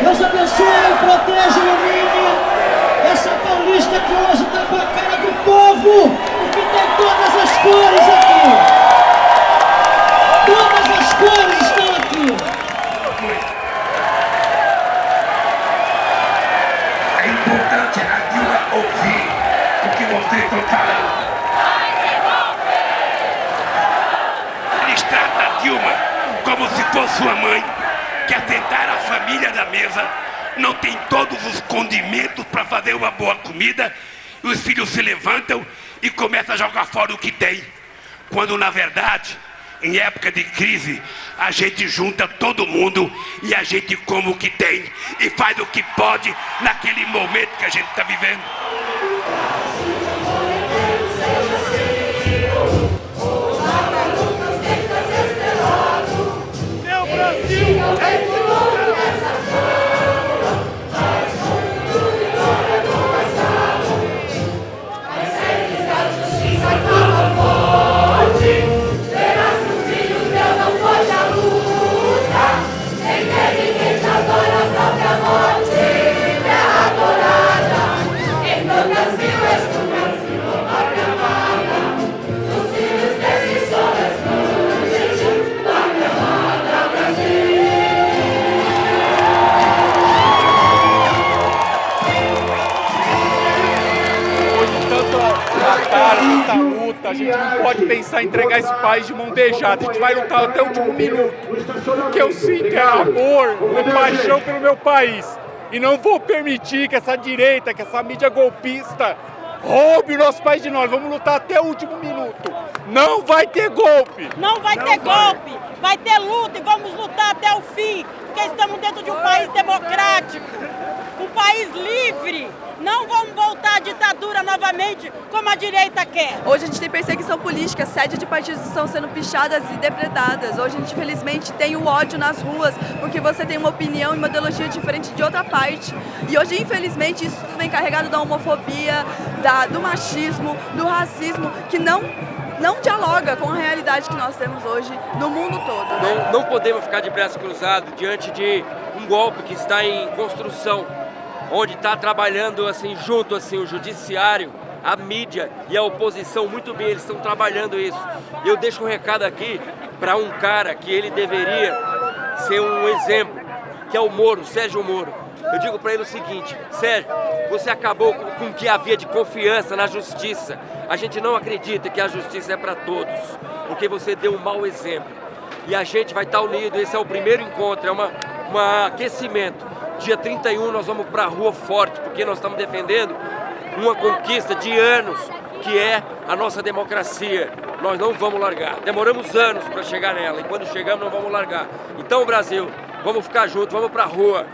Deus abençoe, proteja, ilumine essa paulista que hoje está com a cara do povo, porque tem todas as cores aqui. Todas as cores estão aqui. É importante a ouvir o que vocês estão falando. Como se fosse uma mãe que assentar a família da mesa não tem todos os condimentos para fazer uma boa comida e os filhos se levantam e começam a jogar fora o que tem. Quando na verdade, em época de crise, a gente junta todo mundo e a gente come o que tem e faz o que pode naquele momento que a gente está vivendo. Dessa luta, a gente não pode pensar em entregar esse país de mão beijada, a gente vai lutar até o último minuto. O que eu sinto é amor, é paixão pelo meu país. E não vou permitir que essa direita, que essa mídia golpista roube o nosso país de nós. Vamos lutar até o último minuto. Não vai ter golpe. Não vai ter golpe. Ter luta e vamos lutar até o fim. Porque estamos dentro de um país democrático. Um país livre. Não vamos voltar à ditadura novamente, como a direita quer. Hoje a gente tem perseguição política, sede de partidos estão sendo pichadas e depredadas. Hoje a gente, infelizmente, tem o ódio nas ruas, porque você tem uma opinião e uma ideologia diferente de outra parte. E hoje, infelizmente, isso vem carregado da homofobia, da, do machismo, do racismo, que não não dialoga com a realidade que nós temos hoje no mundo todo. Né? Não, não podemos ficar de braço cruzado diante de um golpe que está em construção onde está trabalhando assim junto assim o judiciário, a mídia e a oposição muito bem, eles estão trabalhando isso. Eu deixo um recado aqui para um cara que ele deveria ser um exemplo, que é o Moro, Sérgio Moro. Eu digo para ele o seguinte, Sérgio, você acabou com o que havia de confiança na justiça. A gente não acredita que a justiça é para todos, porque você deu um mau exemplo. E a gente vai estar unido, esse é o primeiro encontro, é um aquecimento. Dia 31 nós vamos para a rua forte, porque nós estamos defendendo uma conquista de anos, que é a nossa democracia. Nós não vamos largar. Demoramos anos para chegar nela e quando chegamos não vamos largar. Então, Brasil, vamos ficar juntos, vamos para a rua.